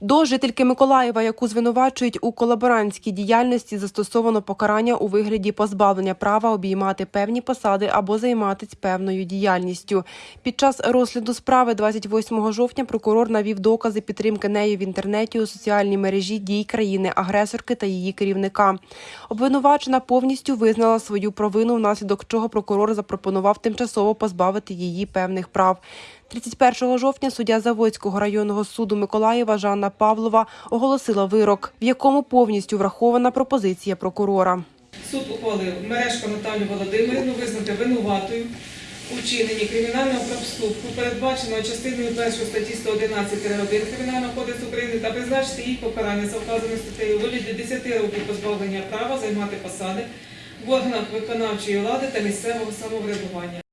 До жительки Миколаєва, яку звинувачують у колаборантській діяльності, застосовано покарання у вигляді позбавлення права обіймати певні посади або займатися певною діяльністю. Під час розгляду справи 28 жовтня прокурор навів докази підтримки нею в інтернеті у соціальній мережі дій країни-агресорки та її керівника. Обвинувачена повністю визнала свою провину, внаслідок чого прокурор запропонував тимчасово позбавити її певних прав. 31 жовтня суддя Заводського районного суду Миколаєва Жанна Павлова оголосила вирок, в якому повністю врахована пропозиція прокурора. Суд ухвалив Мережко Наталю Володимирівну визнати винуватою у вчиненні кримінального проступку, передбаченого частиною 1 статті 111-1 Кримінального кодексу України та призначити їй покарання за вказаною статтею вигляді 10 років позбавлення права займати посади в органах виконавчої влади та місцевого самоврядування.